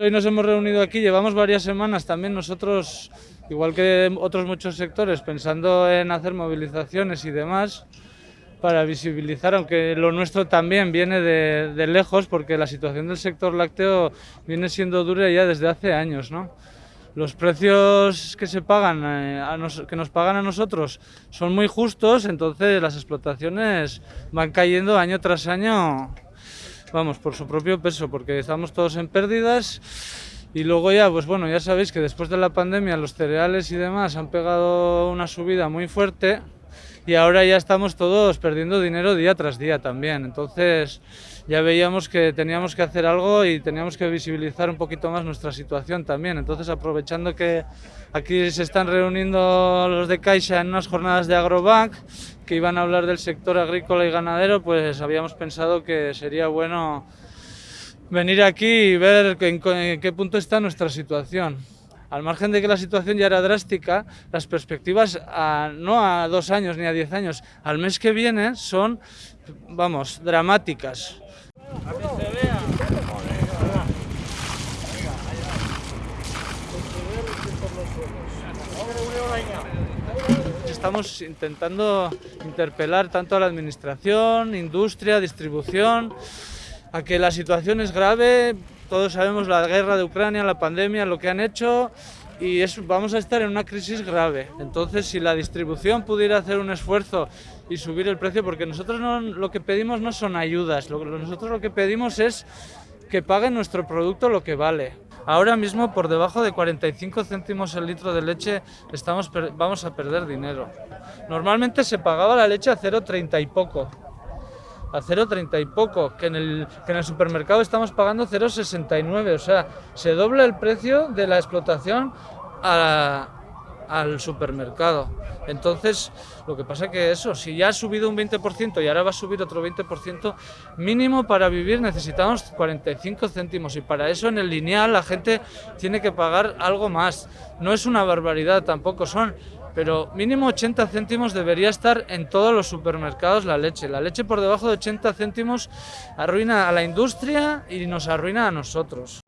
Hoy nos hemos reunido aquí, llevamos varias semanas también nosotros, igual que otros muchos sectores, pensando en hacer movilizaciones y demás para visibilizar, aunque lo nuestro también viene de, lejos, porque la situación del sector lácteo viene siendo dura ya desde hace años, ¿no? Los precios que se pagan, eh, a que nos pagan a nosotros son muy justos, entonces las explotaciones van cayendo año tras año, vamos, por su propio peso, porque estamos todos en pérdidas. Y luego ya, pues bueno, ya sabéis que después de la pandemia los cereales y demás han pegado una subida muy fuerte, y ahora ya estamos todos perdiendo dinero día tras día también. Entonces ya veíamos que teníamos que hacer algo y teníamos que visibilizar un poquito más nuestra situación también. Entonces aprovechando que aquí se están reuniendo los de Caixa en unas jornadas de Agrobank que iban a hablar del sector agrícola y ganadero, pues habíamos pensado que sería bueno venir aquí y ver en qué punto está nuestra situación al margen de que la situación ya era drástica, las perspectivas no a dos años ni a diez años, al mes que viene son, vamos, dramáticas. Estamos intentando interpelar tanto a la administración, industria, distribución, a que la situación es grave, todos sabemos la guerra de Ucrania, la pandemia, lo que han hecho y vamos a estar en una crisis grave. Entonces, si la distribución pudiera hacer un esfuerzo y subir el precio, porque nosotros no, lo que pedimos no son ayudas, nosotros lo que pedimos es que paguen nuestro producto lo que vale. Ahora mismo por debajo de 45 céntimos el litro de leche estamos, vamos a perder dinero. Normalmente se pagaba la leche a 0,30 y poco a 0,30 y poco, que en, el, que en el supermercado estamos pagando 0,69, o sea, se dobla el precio de la explotación al supermercado. Entonces, lo que pasa que eso, si ya ha subido un 20% y ahora va a subir otro 20%, mínimo para vivir necesitamos 45 céntimos y para eso en el lineal la gente tiene que pagar algo más. No es una barbaridad tampoco, son pero mínimo 80 céntimos debería estar en todos los supermercados la leche. La leche por debajo de 80 céntimos arruina a la industria y nos arruina a nosotros.